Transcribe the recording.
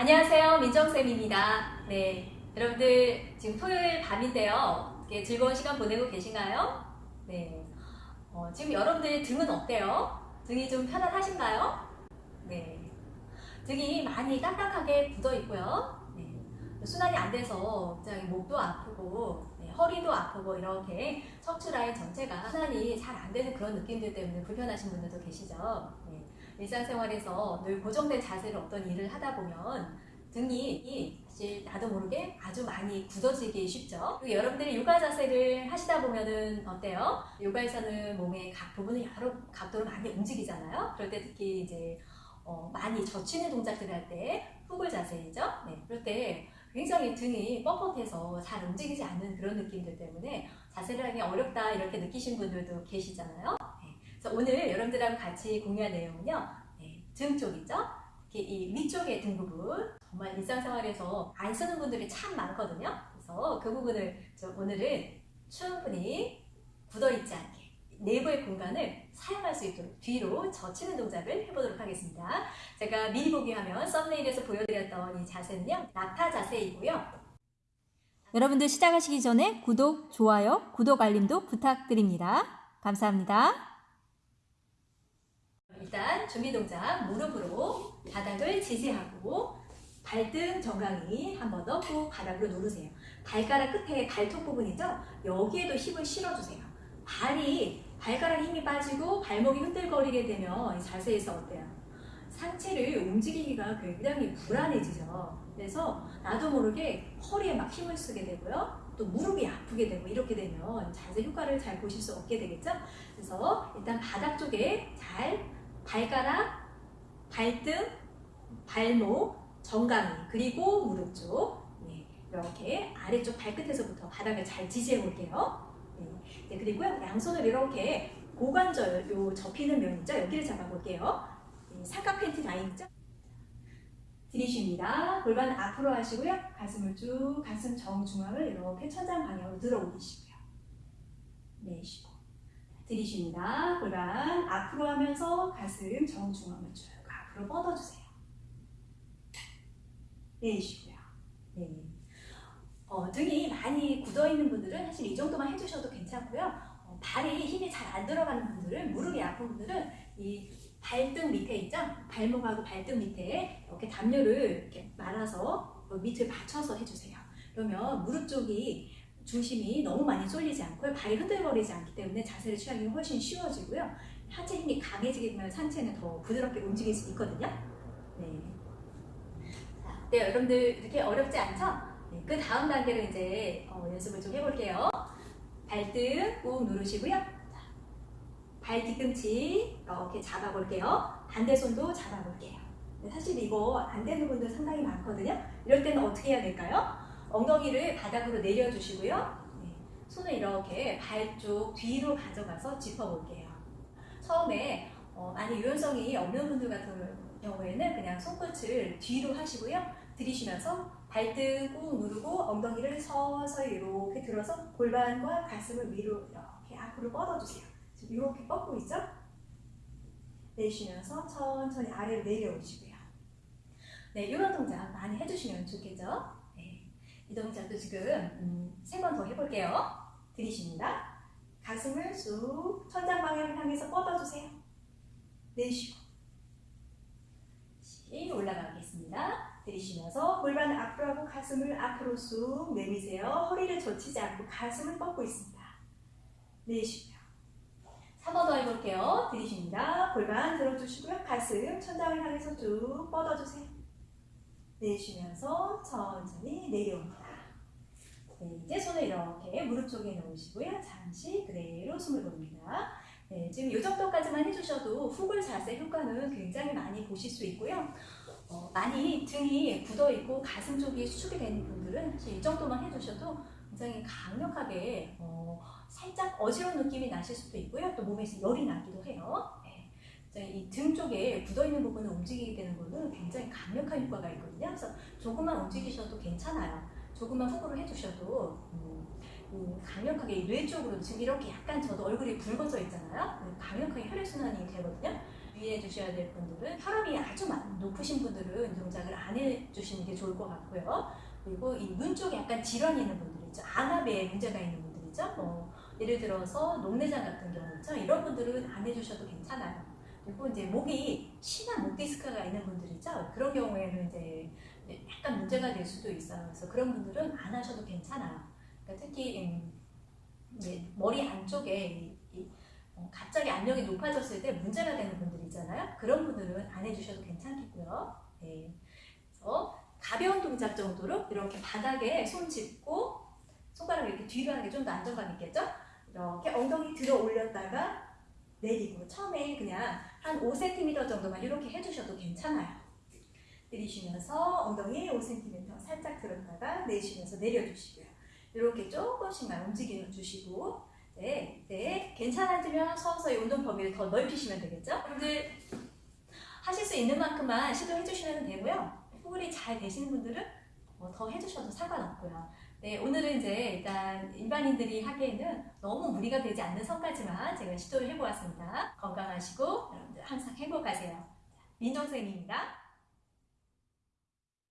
안녕하세요. 민정쌤입니다. 네. 여러분들 지금 토요일 밤인데요. 이렇게 즐거운 시간 보내고 계신가요? 네. 어, 지금 여러분들 등은 어때요? 등이 좀 편안하신가요? 네. 등이 많이 딱딱하게 굳어 있고요. 네. 순환이 안 돼서 목도 아프고 네, 허리도 아프고 이렇게 척추 라인 전체가 순환이 잘 안 되는 그런 느낌들 때문에 불편하신 분들도 계시죠. 네. 일상생활에서 늘 고정된 자세로 어떤 일을 하다 보면 등이 사실 나도 모르게 아주 많이 굳어지기 쉽죠. 여러분들이 요가 자세를 하시다 보면은 어때요? 요가에서는 몸의 각 부분을 여러 각도로 많이 움직이잖아요. 그럴 때 특히 이제 어, 많이 젖히는 동작들 을 할 때 후굴 자세이죠. 네, 그럴 때 굉장히 등이 뻣뻣해서 잘 움직이지 않는 그런 느낌들 때문에 자세를 하기 어렵다 이렇게 느끼신 분들도 계시잖아요. 네, 그래서 오늘 여러분들하고 같이 공유할 내용은요. 네, 등 쪽이죠. 이렇게 이 위쪽의 등 부분 정말 일상생활에서 안 쓰는 분들이 참 많거든요. 그래서 그 부분을 좀 오늘은 충분히 굳어있지 않게 내부의 공간을 사용할 수 있도록 뒤로 젖히는 동작을 해보도록 하겠습니다. 제가 미리 보기 하면 썸네일에서 보여드렸던 이 자세는요. 낙타 자세이고요. 여러분들 시작하시기 전에 구독, 좋아요, 구독 알림도 부탁드립니다. 감사합니다. 일단 준비 동작 무릎으로 바닥을 지지하고 발등 정강이 한 번 더 꾹 바닥으로 누르세요. 발가락 끝에 발톱 부분이죠? 여기에도 힘을 실어주세요. 발이 발가락 힘이 빠지고 발목이 흔들거리게 되면 이 자세에서 어때요? 상체를 움직이기가 굉장히 불안해지죠. 그래서 나도 모르게 허리에 막 힘을 쓰게 되고요. 또 무릎이 아프게 되고 이렇게 되면 자세 효과를 잘 보실 수 없게 되겠죠. 그래서 일단 바닥 쪽에 잘 발가락, 발등, 발목, 정강이 그리고 무릎 쪽 네, 이렇게 아래쪽 발끝에서부터 바닥을 잘 지지해 볼게요. 네, 네, 그리고요 양손을 이렇게 고관절 요 접히는 면 있죠 여기를 잡아볼게요. 네, 삼각 팬티 라인 있죠? 들이쉽니다. 골반 앞으로 하시고요. 가슴을 쭉 가슴 정중앙을 이렇게 천장 방향으로 들어 올리시고요. 내쉬고 들이쉽니다. 골반 앞으로 하면서 가슴 정중앙을 쭉 앞으로 뻗어주세요. 내쉬고요. 네. 어, 등이 많이 굳어있는 분들은 사실 이 정도만 해주셔도 괜찮고요. 어, 발이 힘이 잘 안 들어가는 분들은 무릎이 아픈 분들은 이 발등 밑에 있죠? 발목하고 발등 밑에 이렇게 담요를 이렇게 말아서 밑을 받쳐서 해주세요. 그러면 무릎 쪽이 중심이 너무 많이 쏠리지 않고 발이 흔들거리지 않기 때문에 자세를 취하기 훨씬 쉬워지고요. 하체 힘이 강해지게 되면 상체는 더 부드럽게 움직일 수 있거든요. 네. 자, 네, 여러분들 이렇게 어렵지 않죠? 네, 그 다음 단계로 이제 어, 연습을 좀 해볼게요. 발등 꾹 누르시고요. 자, 발 뒤꿈치 이렇게 잡아볼게요. 반대 손도 잡아볼게요. 네, 사실 이거 안 되는 분들 상당히 많거든요. 이럴 때는 어떻게 해야 될까요? 엉덩이를 바닥으로 내려주시고요. 네, 손을 이렇게 발 쪽 뒤로 가져가서 짚어볼게요. 처음에 어, 많이 유연성이 없는 분들 같은 경우에는 그냥 손끝을 뒤로 하시고요. 들이쉬면서 발등 꾹 누르고 엉덩이를 서서히 이렇게 들어서 골반과 가슴을 위로 이렇게 앞으로 뻗어주세요. 지금 이렇게 뻗고 있죠? 내쉬면서 천천히 아래로 내려오시고요. 네, 이런 동작 많이 해주시면 좋겠죠? 네, 이 동작도 지금 음, 세번 더 해볼게요. 들이쉽니다. 가슴을 쑥 천장 방향을 향해서 뻗어주세요. 내쉬고 다시 올라가겠습니다. 들이쉬면서 골반을 앞으로 하고 가슴을 앞으로 쑥 내미세요. 허리를 젖히지 않고 가슴을 뻗고 있습니다. 내쉬고요. 3번 더 해볼게요. 들이쉽니다. 골반 들어주시고요. 가슴 천장을 향해서 쭉 뻗어주세요. 내쉬면서 천천히 내려옵니다. 네, 이제 손을 이렇게 무릎 쪽에 놓으시고요. 잠시 그대로 숨을 봅니다. 네, 지금 이 정도까지만 해주셔도 후굴 자세 효과는 굉장히 많이 보실 수 있고요. 어, 많이 등이 굳어있고 가슴 쪽이 수축이 되는 분들은 이 정도만 해주셔도 굉장히 강력하게 어, 살짝 어지러운 느낌이 나실 수도 있고요. 또 몸에서 열이 나기도 해요. 네. 이등 쪽에 굳어있는 부분을 움직이게 되는 거는 굉장히 강력한 효과가 있거든요. 그래서 조금만 움직이셔도 괜찮아요. 조금만 후구를 해주셔도 음, 음, 강력하게 뇌 쪽으로 지금 이렇게 약간 저도 얼굴이 붉어져 있잖아요. 네, 강력하게 혈액순환이 되거든요. 유의해 주셔야 될 분들은 혈압이 아주 높으신 분들은 이 동작을 안안 해주시는 게 좋을 것 같고요. 그리고 이 눈 쪽에 약간 질환이 있는 분들 있죠. 안압에 문제가 있는 분들 있죠. 뭐 예를 들어서 녹내장 같은 경우 있죠. 이런 분들은 안 해주셔도 괜찮아요. 그리고 이제 목이 심한 목 디스크가 있는 분들 있죠. 그런 경우에는 이제 약간 문제가 될 수도 있어요. 그래서 그런 분들은 안 하셔도 괜찮아요. 그러니까 특히 음, 이제 머리 안쪽에 어, 갑자기 압력이 높아졌을 때 문제가 되는 분들 있잖아요. 그런 분들은 안 해주셔도 괜찮겠고요. 네. 그래서 가벼운 동작 정도로 이렇게 바닥에 손 짚고 손가락 이렇게 뒤로 하는 게 좀 더 안정감 있겠죠? 이렇게 엉덩이 들어 올렸다가 내리고 처음에 그냥 한 5cm 정도만 이렇게 해주셔도 괜찮아요. 들이쉬면서 엉덩이 5cm 살짝 들었다가 내쉬면서 내려주시고요. 이렇게 조금씩만 움직여 주시고 네, 네 괜찮아지면 서서히 운동 범위를 더 넓히시면 되겠죠? 여러분들 하실 수 있는 만큼만 시도해 주시면 되고요. 호흡이 잘 되시는 분들은 뭐더 해주셔도 상관없고요. 네, 오늘은 이제 일단 일반인들이 하기에는 너무 무리가 되지 않는 선까지만 제가 시도를 해보았습니다. 건강하시고 여러분들 항상 행복하세요. 민정 선생님입니다.